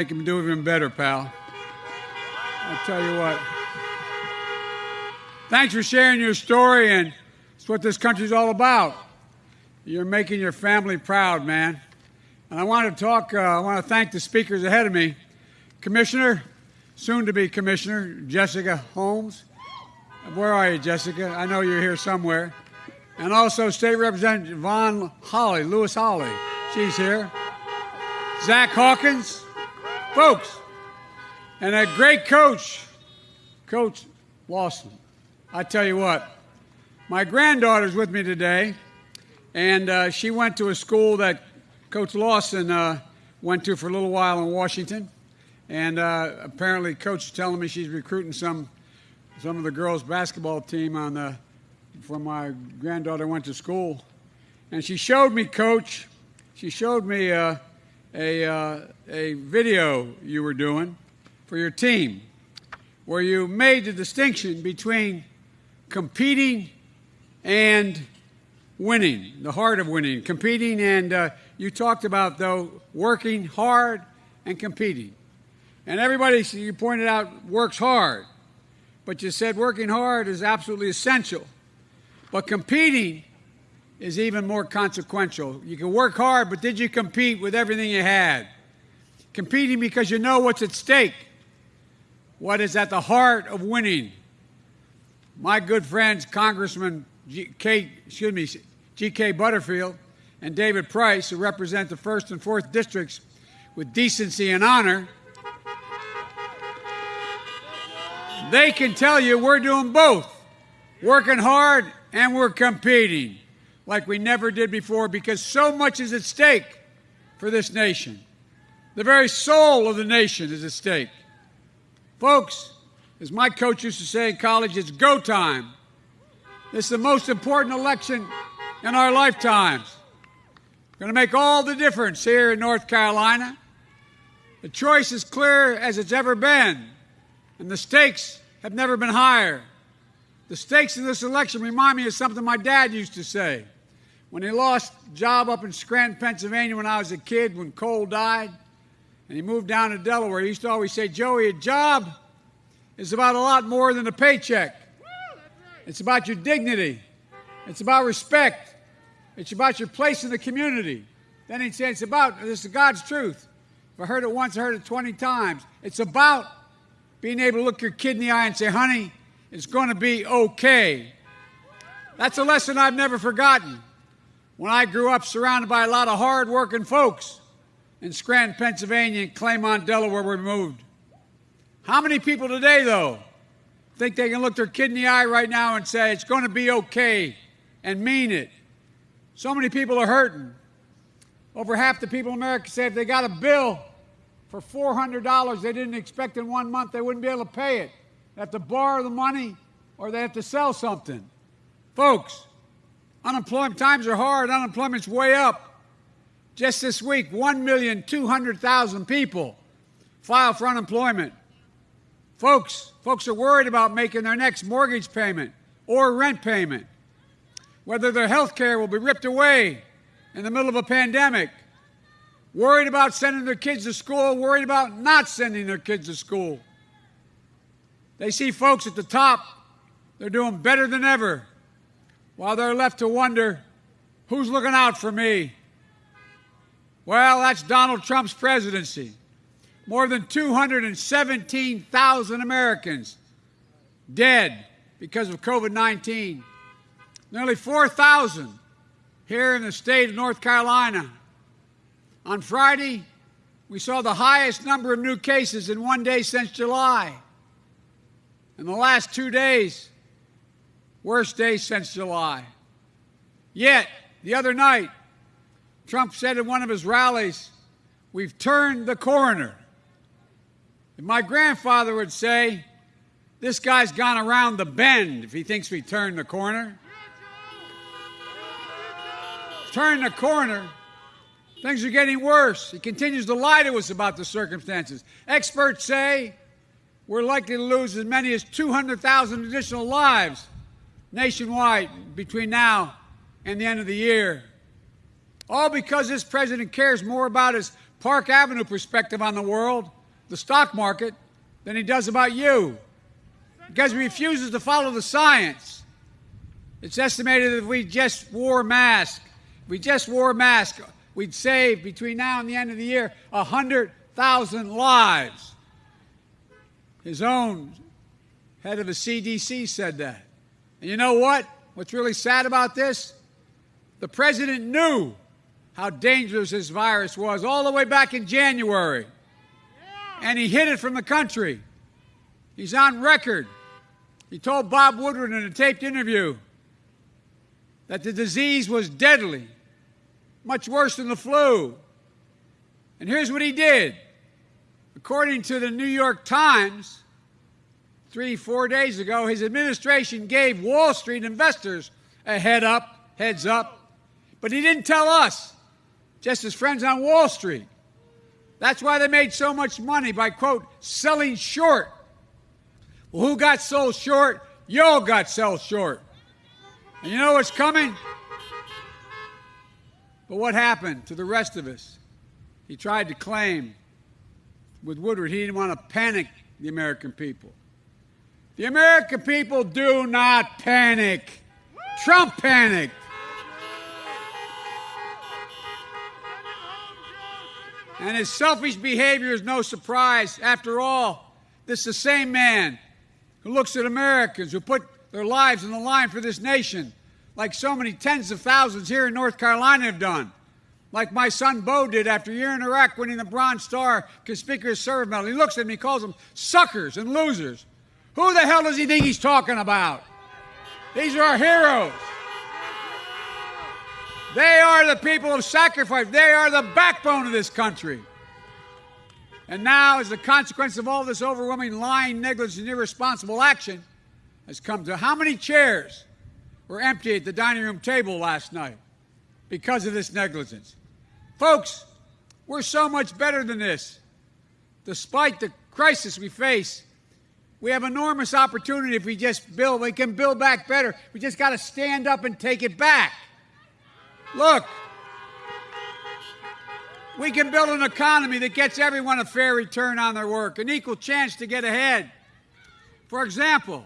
make him do even better, pal. I'll tell you what. Thanks for sharing your story, and it's what this country's all about. You're making your family proud, man. And I want to talk, uh, I want to thank the speakers ahead of me. Commissioner, soon to be Commissioner, Jessica Holmes. Where are you, Jessica? I know you're here somewhere. And also State Representative Vaughn Holly, Lewis Holly. She's here. Zach Hawkins, folks, and a great coach, Coach Lawson. I tell you what, my granddaughter's with me today, and uh, she went to a school that Coach Lawson uh, went to for a little while in Washington. And uh, apparently, Coach is telling me she's recruiting some some of the girls' basketball team on the from my granddaughter went to school, and she showed me, Coach. She showed me uh, a, uh, a video you were doing for your team where you made the distinction between competing and winning, the heart of winning, competing, and uh, you talked about, though, working hard and competing. And everybody, you pointed out, works hard, but you said working hard is absolutely essential. But competing is even more consequential. You can work hard, but did you compete with everything you had? Competing because you know what's at stake, what is at the heart of winning. My good friends, Congressman G. K, excuse me, G.K. Butterfield and David Price, who represent the first and fourth districts with decency and honor, they can tell you we're doing both, working hard and we're competing like we never did before because so much is at stake for this nation. The very soul of the nation is at stake. Folks, as my coach used to say in college, it's go time. This is the most important election in our lifetimes. Going to make all the difference here in North Carolina. The choice is clear as it's ever been, and the stakes have never been higher. The stakes in this election remind me of something my dad used to say. When he lost job up in Scranton, Pennsylvania when I was a kid, when coal died, and he moved down to Delaware, he used to always say, Joey, a job is about a lot more than a paycheck. It's about your dignity. It's about respect. It's about your place in the community. Then he'd say, it's about, this is God's truth. If I heard it once, I heard it 20 times. It's about being able to look your kid in the eye and say, honey, it's going to be okay. That's a lesson I've never forgotten when I grew up surrounded by a lot of hard-working folks in Scranton, Pennsylvania, and Claymont, Delaware, we moved. How many people today, though, think they can look their kid in the eye right now and say, it's going to be okay, and mean it? So many people are hurting. Over half the people in America say if they got a bill for $400 they didn't expect in one month, they wouldn't be able to pay it. They have to borrow the money or they have to sell something. Folks, Unemployment times are hard. Unemployment's way up. Just this week, 1,200,000 people filed for unemployment. Folks, folks are worried about making their next mortgage payment or rent payment. Whether their health care will be ripped away in the middle of a pandemic. Worried about sending their kids to school, worried about not sending their kids to school. They see folks at the top, they're doing better than ever while they're left to wonder who's looking out for me. Well, that's Donald Trump's presidency. More than 217,000 Americans dead because of COVID 19. Nearly 4,000 here in the state of North Carolina. On Friday, we saw the highest number of new cases in one day since July. In the last two days, Worst day since July. Yet, the other night, Trump said in one of his rallies, We've turned the corner. And my grandfather would say, This guy's gone around the bend if he thinks we turned the corner. Turn the corner. Things are getting worse. He continues to lie to us about the circumstances. Experts say we're likely to lose as many as 200,000 additional lives nationwide between now and the end of the year. All because this president cares more about his Park Avenue perspective on the world, the stock market, than he does about you. Because he refuses to follow the science. It's estimated that if we just wore masks, we just wore masks, we'd save between now and the end of the year 100,000 lives. His own head of the CDC said that. And you know what? What's really sad about this? The president knew how dangerous this virus was all the way back in January. And he hid it from the country. He's on record. He told Bob Woodward in a taped interview that the disease was deadly, much worse than the flu. And here's what he did. According to the New York Times, three, four days ago, his administration gave Wall Street investors a head up, heads up, but he didn't tell us, just his friends on Wall Street. That's why they made so much money by, quote, selling short. Well, who got sold short? Y'all got sold short. And you know what's coming? But what happened to the rest of us? He tried to claim with Woodward he didn't want to panic the American people. The American people do not panic. Trump panicked. And his selfish behavior is no surprise. After all, this is the same man who looks at Americans who put their lives on the line for this nation, like so many tens of thousands here in North Carolina have done. Like my son Bo did after a year in Iraq winning the Bronze Star Conspicuous Service Medal. He looks at me, calls them suckers and losers. Who the hell does he think he's talking about? These are our heroes. They are the people of sacrifice. They are the backbone of this country. And now, as a consequence of all this overwhelming lying, negligence, and irresponsible action, has come to how many chairs were empty at the dining room table last night because of this negligence? Folks, we're so much better than this. Despite the crisis we face, we have enormous opportunity if we just build. We can build back better. We just got to stand up and take it back. Look, we can build an economy that gets everyone a fair return on their work, an equal chance to get ahead. For example,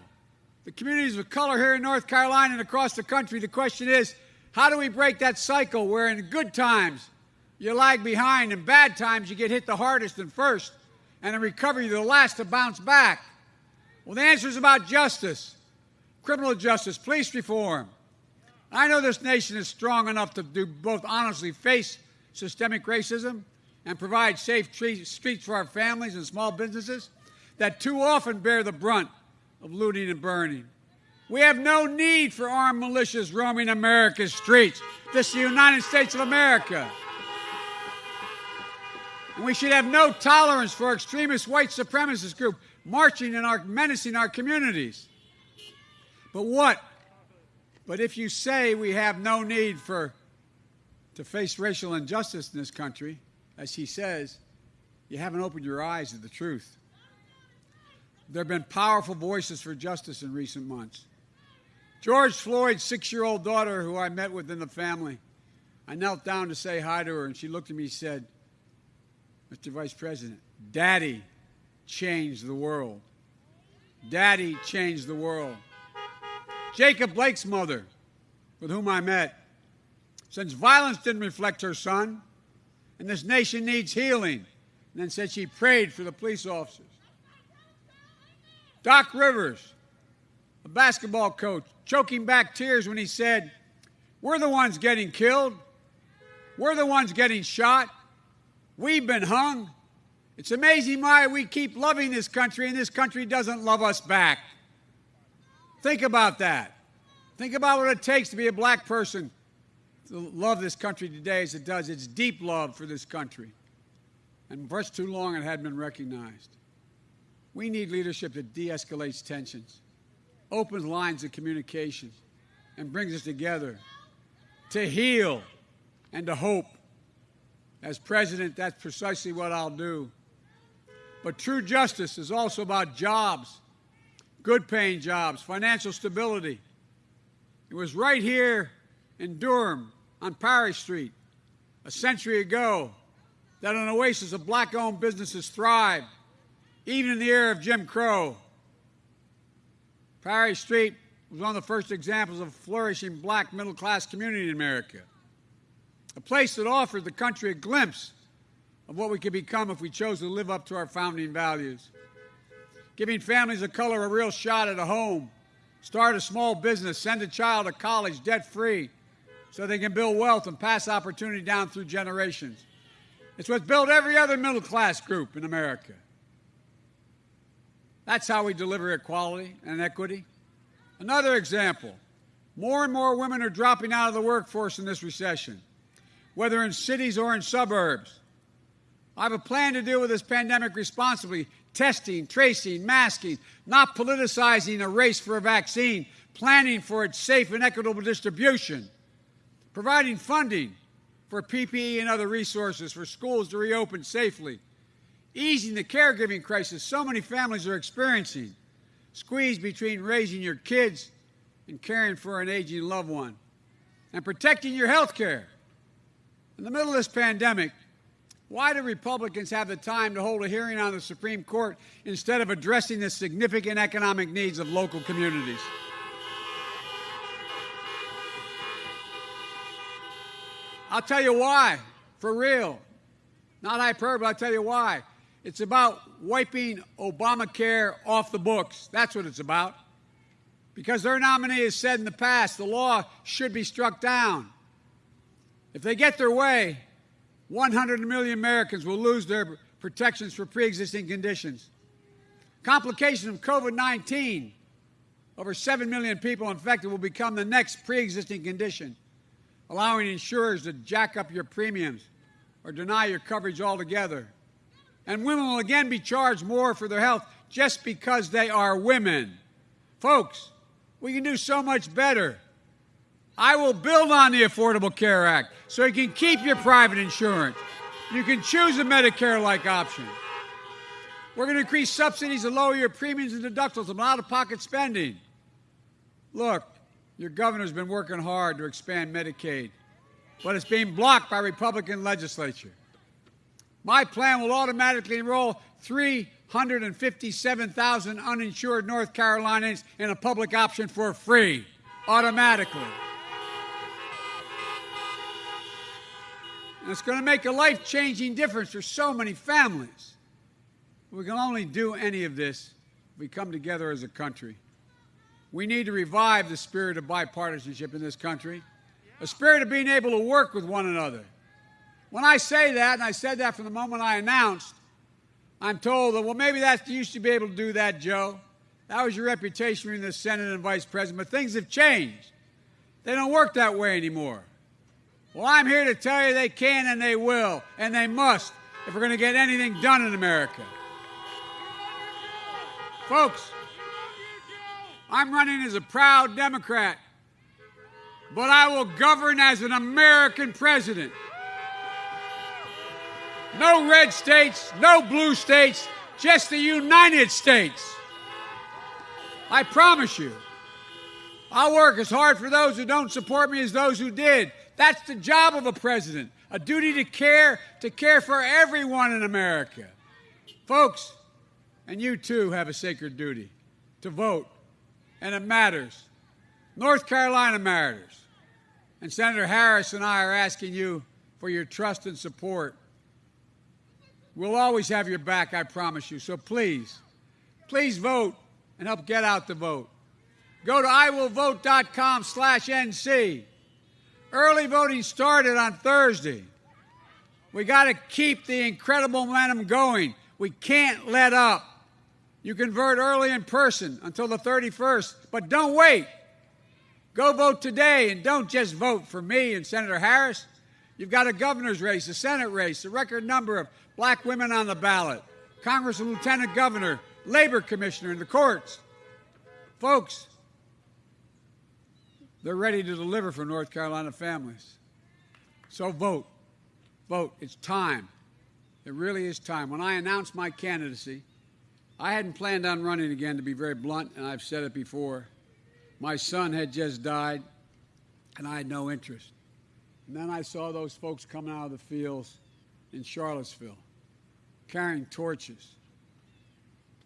the communities of color here in North Carolina and across the country, the question is how do we break that cycle where in good times you lag behind, and bad times you get hit the hardest and first, and in recovery you're the last to bounce back? Well, the answer is about justice, criminal justice, police reform, I know this nation is strong enough to do both honestly face systemic racism and provide safe streets for our families and small businesses that too often bear the brunt of looting and burning. We have no need for armed militias roaming America's streets. This is the United States of America. And we should have no tolerance for extremist white supremacist group marching and our, menacing our communities. But what but if you say we have no need for to face racial injustice in this country, as he says, you haven't opened your eyes to the truth. There have been powerful voices for justice in recent months. George Floyd's six year old daughter, who I met with in the family, I knelt down to say hi to her, and she looked at me and said, Mr. Vice President, Daddy changed the world. Daddy changed the world. Jacob Blake's mother, with whom I met, since violence didn't reflect her son, and this nation needs healing, and then said she prayed for the police officers. Doc Rivers, a basketball coach, choking back tears when he said, We're the ones getting killed. We're the ones getting shot. We've been hung. It's amazing why we keep loving this country and this country doesn't love us back. Think about that. Think about what it takes to be a black person to love this country today as it does. It's deep love for this country. And for too long, it hadn't been recognized. We need leadership that de escalates tensions, opens lines of communication, and brings us together to heal and to hope. As president, that's precisely what I'll do. But true justice is also about jobs good paying jobs, financial stability. It was right here in Durham on Parrish Street a century ago that an oasis of black owned businesses thrived, even in the era of Jim Crow. Parry Street was one of the first examples of a flourishing black middle class community in America. A place that offered the country a glimpse of what we could become if we chose to live up to our founding values. Giving families of color a real shot at a home, start a small business, send a child to college debt free so they can build wealth and pass opportunity down through generations. It's what's built every other middle class group in America. That's how we deliver equality and equity. Another example more and more women are dropping out of the workforce in this recession, whether in cities or in suburbs. I have a plan to deal with this pandemic responsibly testing, tracing, masking, not politicizing a race for a vaccine, planning for its safe and equitable distribution, providing funding for PPE and other resources for schools to reopen safely, easing the caregiving crisis so many families are experiencing, squeezed between raising your kids and caring for an aging loved one, and protecting your health care. In the middle of this pandemic, why do Republicans have the time to hold a hearing on the Supreme Court instead of addressing the significant economic needs of local communities? I'll tell you why, for real. Not hyperbole, I'll tell you why. It's about wiping Obamacare off the books. That's what it's about. Because their nominee has said in the past the law should be struck down. If they get their way, 100 million Americans will lose their protections for pre existing conditions. Complications of COVID 19, over 7 million people infected will become the next pre existing condition, allowing insurers to jack up your premiums or deny your coverage altogether. And women will again be charged more for their health just because they are women. Folks, we can do so much better. I will build on the Affordable Care Act so you can keep your private insurance. You can choose a Medicare like option. We're going to increase subsidies and lower your premiums and deductibles and out of pocket spending. Look, your governor's been working hard to expand Medicaid, but it's being blocked by Republican legislature. My plan will automatically enroll 357,000 uninsured North Carolinians in a public option for free, automatically. And it's going to make a life changing difference for so many families. We can only do any of this if we come together as a country. We need to revive the spirit of bipartisanship in this country, a spirit of being able to work with one another. When I say that, and I said that from the moment I announced, I'm told that, well, maybe that you used to be able to do that, Joe. That was your reputation in the Senate and Vice President, but things have changed. They don't work that way anymore. Well, I'm here to tell you they can and they will, and they must if we're going to get anything done in America. Folks, I'm running as a proud Democrat, but I will govern as an American president. No red states, no blue states, just the United States. I promise you. I'll work as hard for those who don't support me as those who did. That's the job of a president a duty to care, to care for everyone in America. Folks, and you too have a sacred duty to vote, and it matters. North Carolina matters. And Senator Harris and I are asking you for your trust and support. We'll always have your back, I promise you. So please, please vote and help get out the vote. Go to iwillvote.com slash NC. Early voting started on Thursday. We got to keep the incredible momentum going. We can't let up. You can vote early in person until the 31st, but don't wait. Go vote today and don't just vote for me and Senator Harris. You've got a governor's race, a Senate race, a record number of black women on the ballot, Congress and Lieutenant Governor, Labor Commissioner in the courts. Folks, they're ready to deliver for North Carolina families. So vote. Vote. It's time. It really is time. When I announced my candidacy, I hadn't planned on running again, to be very blunt, and I've said it before. My son had just died, and I had no interest. And then I saw those folks coming out of the fields in Charlottesville, carrying torches.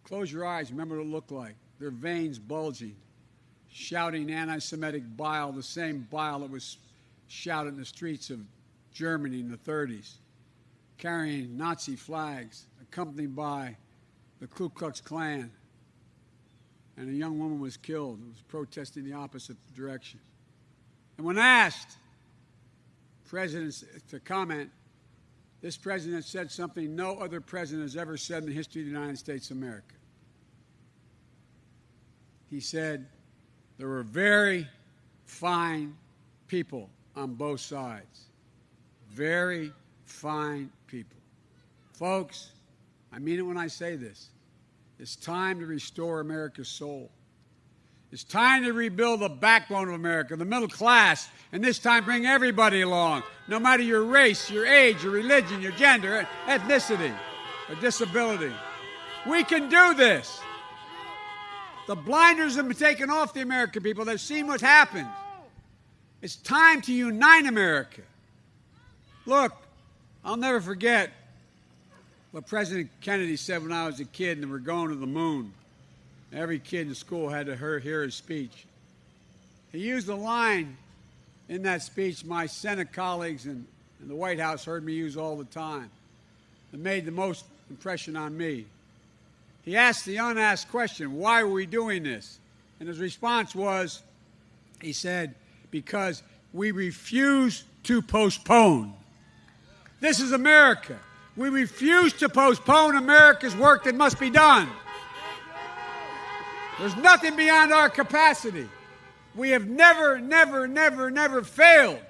Close your eyes, remember what it looked like. Their veins bulging, shouting anti Semitic bile, the same bile that was shouted in the streets of Germany in the 30s, carrying Nazi flags, accompanied by the Ku Klux Klan. And a young woman was killed who was protesting the opposite direction. And when asked, presidents to comment, this president said something no other president has ever said in the history of the United States of America. He said, There were very fine people on both sides. Very fine people. Folks, I mean it when I say this. It's time to restore America's soul. It's time to rebuild the backbone of America, the middle class, and this time bring everybody along, no matter your race, your age, your religion, your gender, ethnicity, or disability. We can do this. The blinders have been taken off the American people. They've seen what's happened. It's time to unite America. Look, I'll never forget what President Kennedy said when I was a kid and we were going to the moon. Every kid in school had to hear his speech. He used a line in that speech my Senate colleagues and, and the White House heard me use all the time. It made the most impression on me. He asked the unasked question, why are we doing this? And his response was, he said, because we refuse to postpone. This is America. We refuse to postpone America's work that must be done. There's nothing beyond our capacity. We have never, never, never, never failed.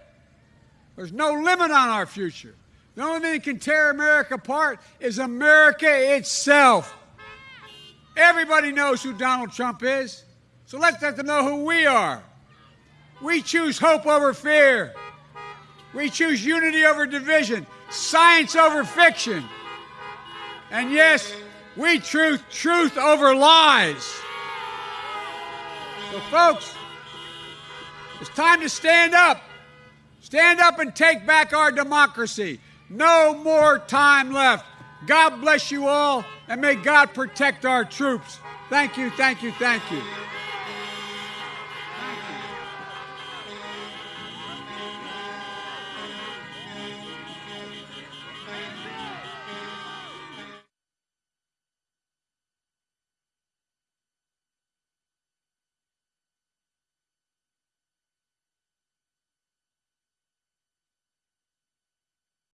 There's no limit on our future. The only thing that can tear America apart is America itself. Everybody knows who Donald Trump is, so let's let them know who we are. We choose hope over fear. We choose unity over division, science over fiction. And yes, we choose truth over lies. So, folks, it's time to stand up. Stand up and take back our democracy. No more time left. God bless you all, and may God protect our troops. Thank you, thank you, thank you.